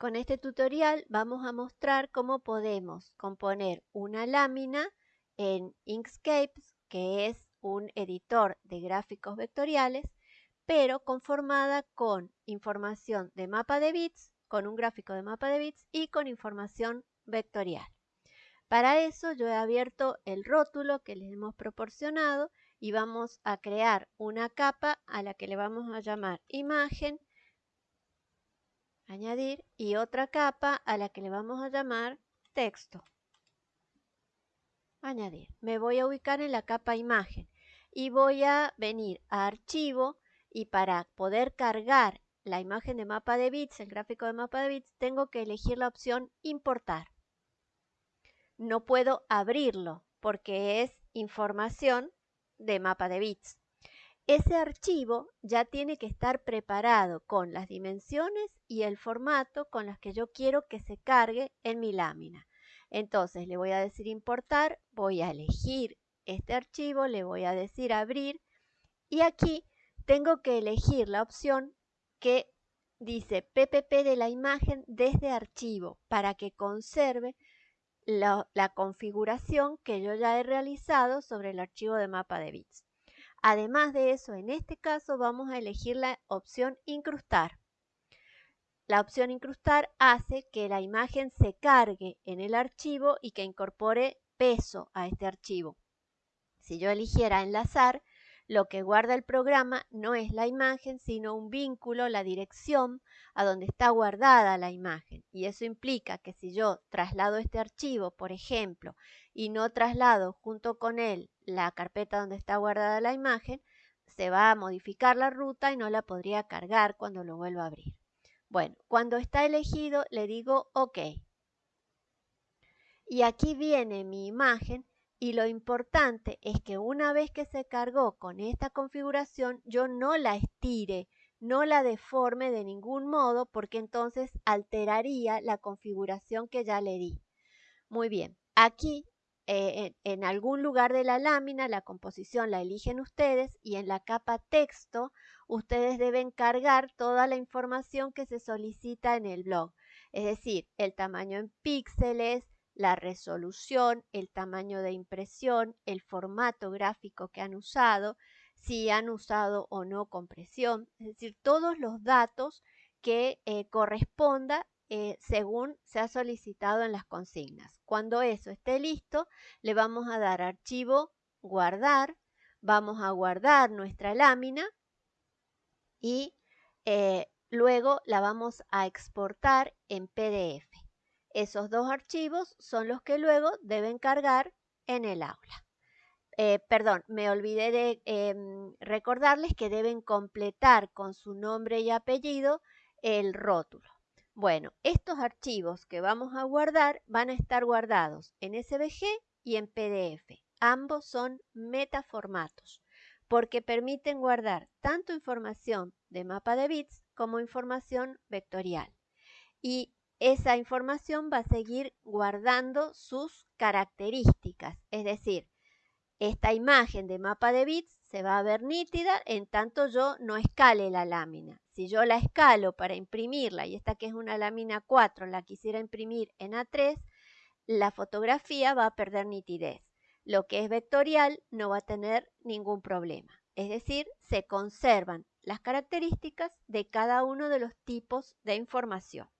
Con este tutorial vamos a mostrar cómo podemos componer una lámina en Inkscape, que es un editor de gráficos vectoriales, pero conformada con información de mapa de bits, con un gráfico de mapa de bits y con información vectorial. Para eso yo he abierto el rótulo que les hemos proporcionado y vamos a crear una capa a la que le vamos a llamar imagen añadir y otra capa a la que le vamos a llamar texto. Añadir. Me voy a ubicar en la capa imagen y voy a venir a archivo y para poder cargar la imagen de mapa de bits, el gráfico de mapa de bits, tengo que elegir la opción importar. No puedo abrirlo porque es información de mapa de bits. Ese archivo ya tiene que estar preparado con las dimensiones y el formato con las que yo quiero que se cargue en mi lámina. Entonces le voy a decir importar, voy a elegir este archivo, le voy a decir abrir y aquí tengo que elegir la opción que dice PPP de la imagen desde archivo para que conserve la, la configuración que yo ya he realizado sobre el archivo de mapa de bits. Además de eso, en este caso vamos a elegir la opción incrustar. La opción incrustar hace que la imagen se cargue en el archivo y que incorpore peso a este archivo. Si yo eligiera enlazar, lo que guarda el programa no es la imagen, sino un vínculo, la dirección a donde está guardada la imagen. Y eso implica que si yo traslado este archivo, por ejemplo, y no traslado junto con él la carpeta donde está guardada la imagen, se va a modificar la ruta y no la podría cargar cuando lo vuelva a abrir. Bueno, cuando está elegido le digo OK. Y aquí viene mi imagen y lo importante es que una vez que se cargó con esta configuración, yo no la estire, no la deforme de ningún modo, porque entonces alteraría la configuración que ya le di. Muy bien, aquí eh, en, algún lugar de la lámina la composición la eligen ustedes y en la capa texto ustedes deben cargar toda la información que se solicita en el blog. Es decir, el tamaño en píxeles, la resolución, el tamaño de impresión, el formato gráfico que han usado, si han usado o no compresión, es decir, todos los datos que eh, corresponda eh, según se ha solicitado en las consignas. Cuando eso esté listo, le vamos a dar archivo, guardar, vamos a guardar nuestra lámina y eh, luego la vamos a exportar en PDF. Esos dos archivos son los que luego deben cargar en el aula. Eh, perdón, me olvidé de em, recordarles que deben completar con su nombre y apellido el rótulo. Bueno, estos archivos que vamos a guardar van a estar guardados en SVG y en PDF. Ambos son metaformatos porque permiten guardar tanto información de mapa de bits como información vectorial. Y esa información va a seguir guardando sus características, es decir, esta imagen de mapa de bits se va a ver nítida en tanto yo no escale la lámina. Si yo la escalo para imprimirla, y esta que es una lámina 4 la quisiera imprimir en A3, la fotografía va a perder nitidez. Lo que es vectorial no va a tener ningún problema. Es decir, se conservan las características de cada uno de los tipos de información.